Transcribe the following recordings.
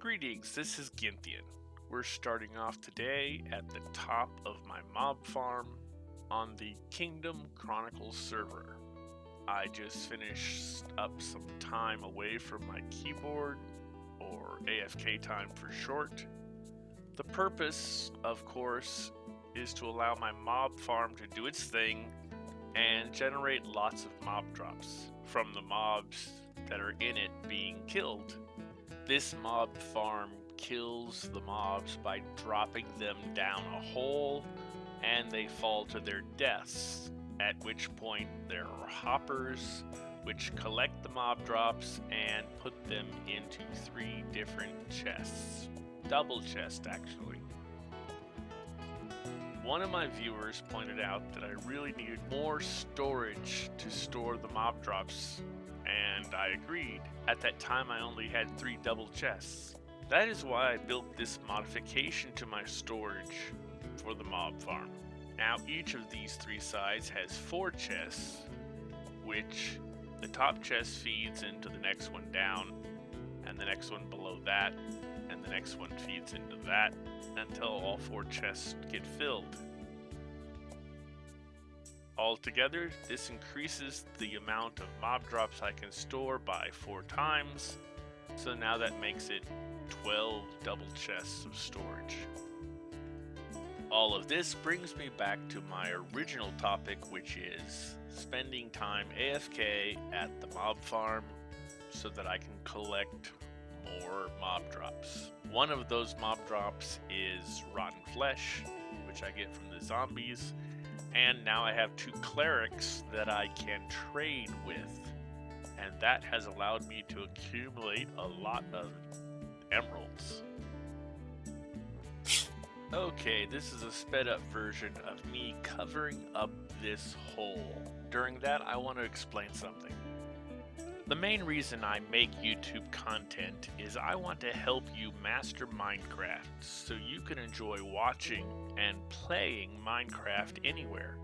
Greetings, this is Ginthian. We're starting off today at the top of my mob farm on the Kingdom Chronicles server. I just finished up some time away from my keyboard, or AFK time for short. The purpose, of course, is to allow my mob farm to do its thing and generate lots of mob drops from the mobs that are in it being killed. This mob farm kills the mobs by dropping them down a hole and they fall to their deaths, at which point there are hoppers which collect the mob drops and put them into three different chests. Double chest, actually. One of my viewers pointed out that I really needed more storage to store the mob drops and I agreed. At that time, I only had three double chests. That is why I built this modification to my storage for the mob farm. Now, each of these three sides has four chests, which the top chest feeds into the next one down, and the next one below that, and the next one feeds into that, until all four chests get filled. Altogether, this increases the amount of mob drops I can store by 4 times, so now that makes it 12 double chests of storage. All of this brings me back to my original topic, which is spending time AFK at the mob farm so that I can collect more mob drops. One of those mob drops is rotten flesh, which I get from the zombies, and now I have two clerics that I can trade with. And that has allowed me to accumulate a lot of emeralds. Okay, this is a sped up version of me covering up this hole. During that, I want to explain something. The main reason I make YouTube content is I want to help you master Minecraft so you can enjoy watching and playing Minecraft anywhere.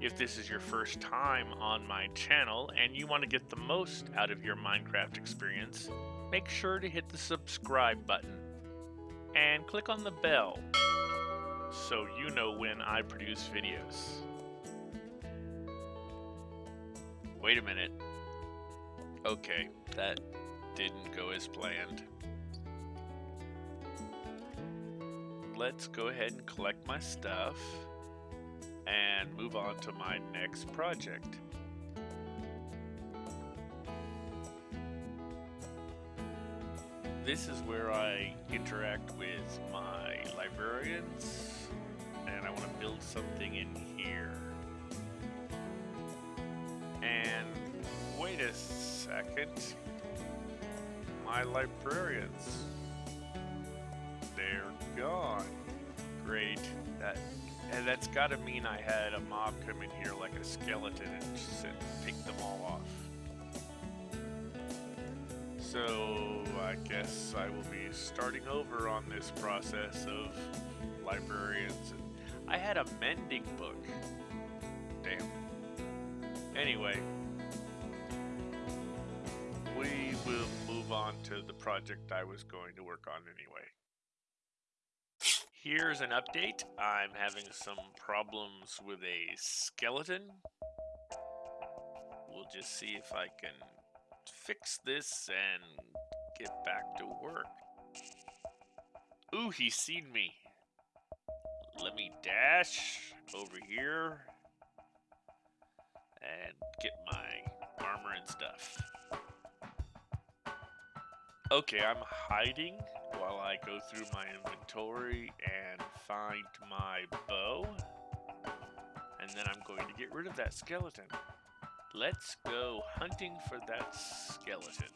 If this is your first time on my channel and you want to get the most out of your Minecraft experience, make sure to hit the subscribe button and click on the bell so you know when I produce videos. Wait a minute. Okay, that didn't go as planned. Let's go ahead and collect my stuff and move on to my next project. This is where I interact with my librarians and I want to build something in here. And wait a second. My librarians. They're gone. Great. That and that's gotta mean I had a mob come in here like a skeleton and just pick them all off. So I guess I will be starting over on this process of librarians. I had a mending book. Damn. Anyway, we will move on to the project I was going to work on anyway. Here's an update. I'm having some problems with a skeleton. We'll just see if I can fix this and get back to work. Ooh, he's seen me. Let me dash over here and get my armor and stuff. Okay, I'm hiding while I go through my inventory and find my bow. And then I'm going to get rid of that skeleton. Let's go hunting for that skeleton.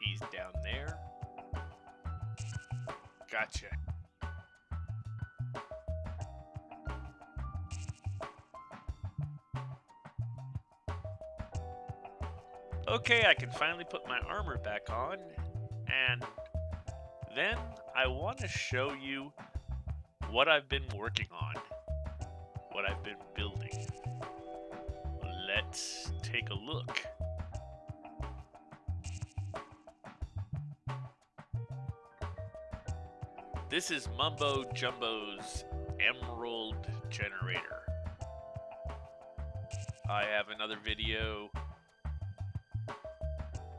He's down there. Gotcha. Okay, I can finally put my armor back on, and then I want to show you what I've been working on, what I've been building. Let's take a look. This is Mumbo Jumbo's Emerald Generator. I have another video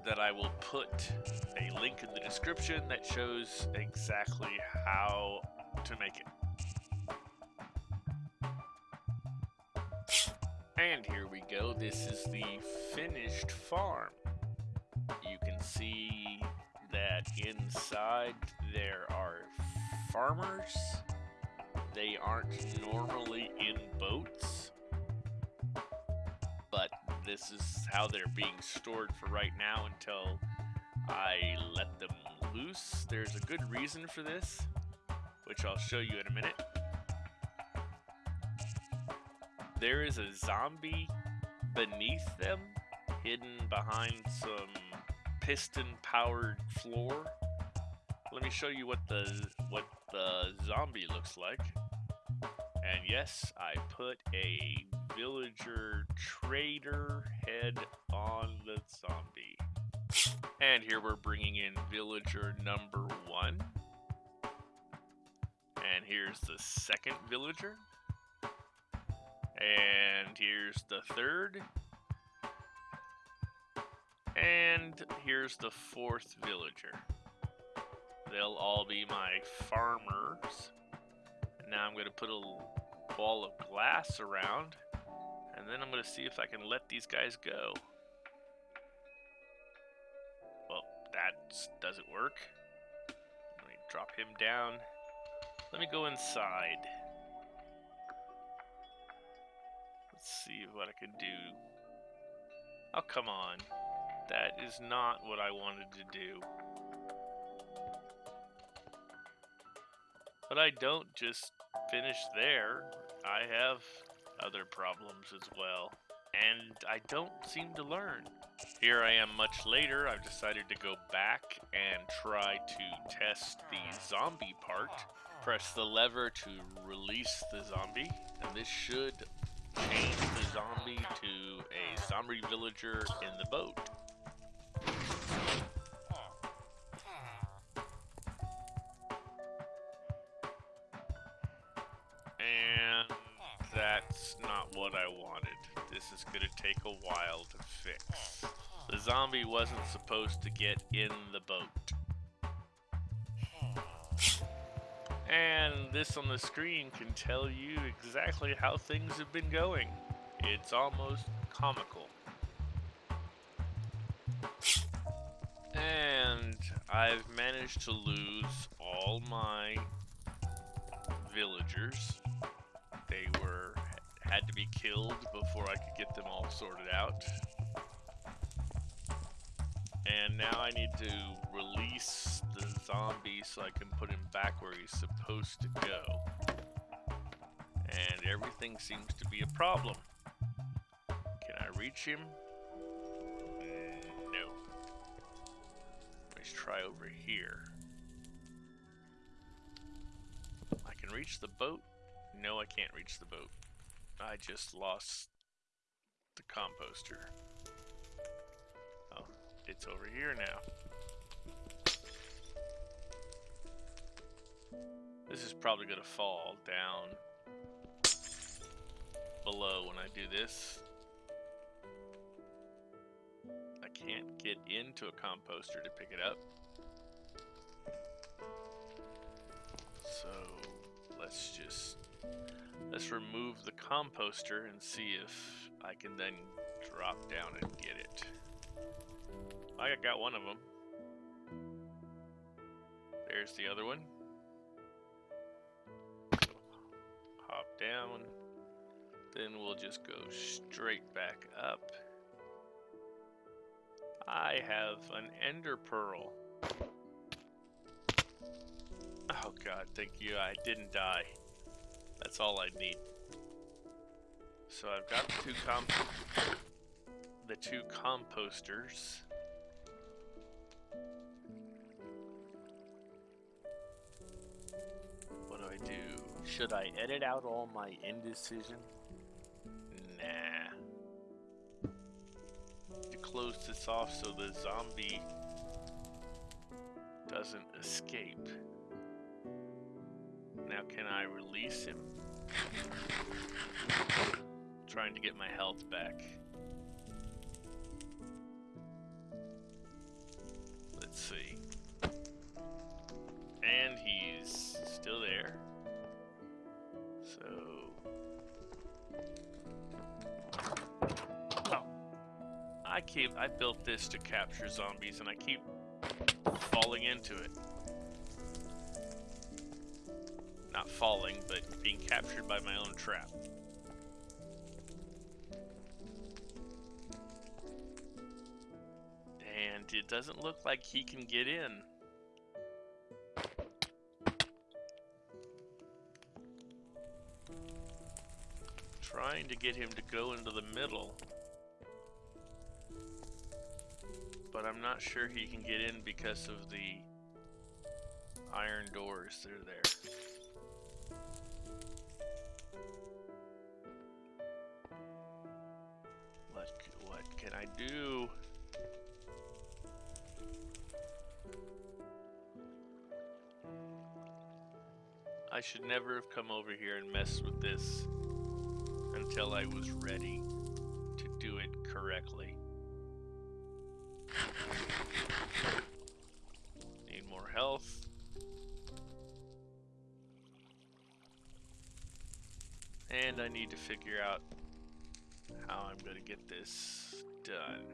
that I will put a link in the description that shows exactly how to make it. And here we go. This is the finished farm. You can see that inside there are farmers. They aren't normally in boats, this is how they're being stored for right now until I let them loose. There's a good reason for this, which I'll show you in a minute. There is a zombie beneath them, hidden behind some piston-powered floor. Let me show you what the what the zombie looks like. And yes, I put a villager trader head on the zombie. And here we're bringing in villager number one. And here's the second villager. And here's the third. And here's the fourth villager. They'll all be my farmers. And now I'm going to put a wall of glass around. And then I'm going to see if I can let these guys go. Well, that doesn't work. Let me drop him down. Let me go inside. Let's see what I can do. Oh, come on. That is not what I wanted to do. But I don't just finish there. I have other problems as well. And I don't seem to learn. Here I am much later. I've decided to go back and try to test the zombie part. Press the lever to release the zombie. And this should change the zombie to a zombie villager in the boat. This is going to take a while to fix. The zombie wasn't supposed to get in the boat. And this on the screen can tell you exactly how things have been going. It's almost comical. And I've managed to lose all my villagers. Had to be killed before I could get them all sorted out. And now I need to release the zombie so I can put him back where he's supposed to go. And everything seems to be a problem. Can I reach him? No. Let's try over here. I can reach the boat? No, I can't reach the boat. I just lost the composter. Oh, it's over here now. This is probably going to fall down below when I do this. I can't get into a composter to pick it up. So let's just let's remove the composter and see if I can then drop down and get it. I got one of them. There's the other one. hop down. Then we'll just go straight back up. I have an ender pearl. Oh god, thank you. I didn't die. That's all I need. So I've got the two comp the two composters. What do I do? Should I edit out all my indecision? Nah. To close this off so the zombie doesn't escape. Now can I release him? Trying to get my health back. Let's see. And he's still there. So... Oh. I keep- I built this to capture zombies and I keep falling into it. Not falling, but being captured by my own trap. And it doesn't look like he can get in. Trying to get him to go into the middle. But I'm not sure he can get in because of the iron doors that are there. Can I do? I should never have come over here and messed with this until I was ready to do it correctly. Need more health. And I need to figure out how I'm going to get this done.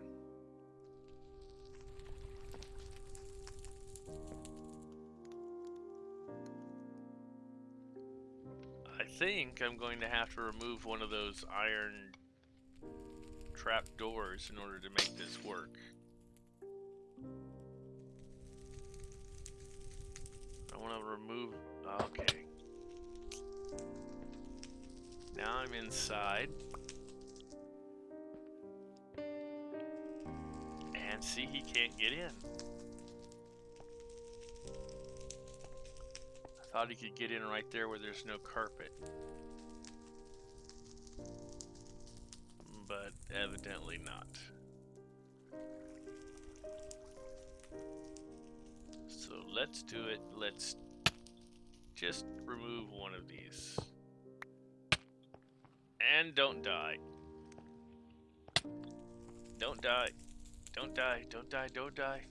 I think I'm going to have to remove one of those iron trap doors in order to make this work. I want to remove. Okay. Now I'm inside. And see, he can't get in. I thought he could get in right there where there's no carpet. But evidently not. So let's do it. Let's just remove one of these. And don't die. Don't die. Don't die. Don't die. Don't die.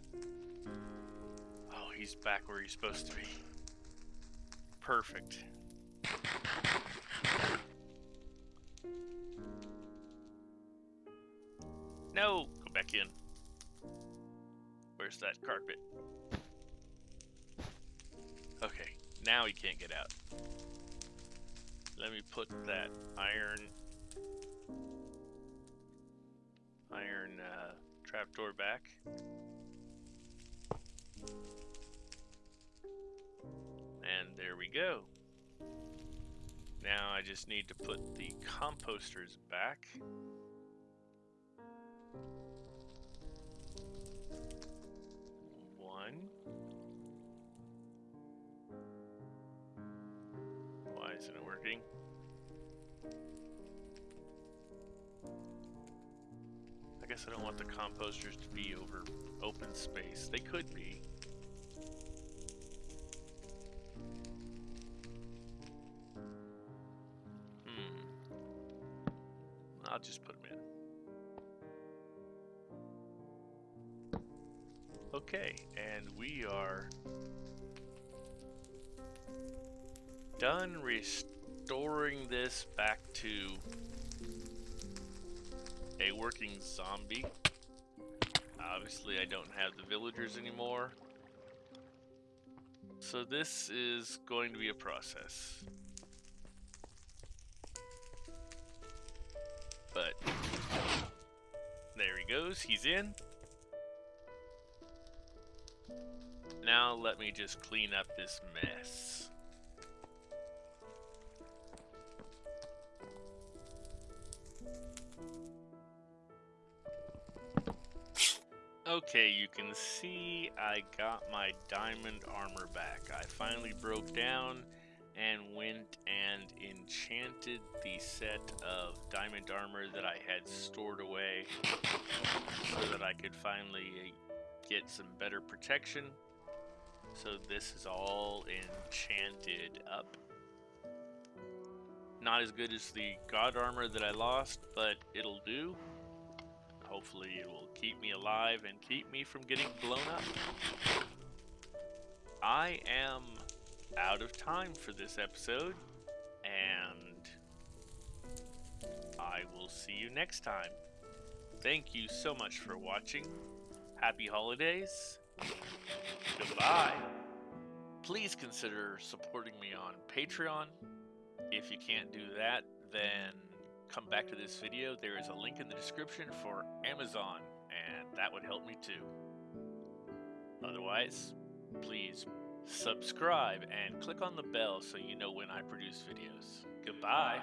Oh, he's back where he's supposed to be. Perfect. No! Go back in. Where's that carpet? Okay, now he can't get out. Let me put that iron trapdoor back. And there we go. Now I just need to put the composters back. One. Why isn't it working? Guess I don't want the composters to be over open space. They could be. Hmm. I'll just put them in. Okay, and we are done restoring this back to a working zombie. Obviously, I don't have the villagers anymore. So this is going to be a process. But there he goes, he's in. Now let me just clean up this mess. Okay, you can see I got my diamond armor back. I finally broke down and went and enchanted the set of diamond armor that I had stored away so that I could finally get some better protection. So this is all enchanted up. Not as good as the god armor that I lost, but it'll do. Hopefully it will keep me alive and keep me from getting blown up. I am out of time for this episode, and I will see you next time. Thank you so much for watching. Happy holidays. Goodbye. Please consider supporting me on Patreon. If you can't do that, then come back to this video. There is a link in the description for Amazon, and that would help me too. Otherwise, please subscribe and click on the bell so you know when I produce videos. Goodbye.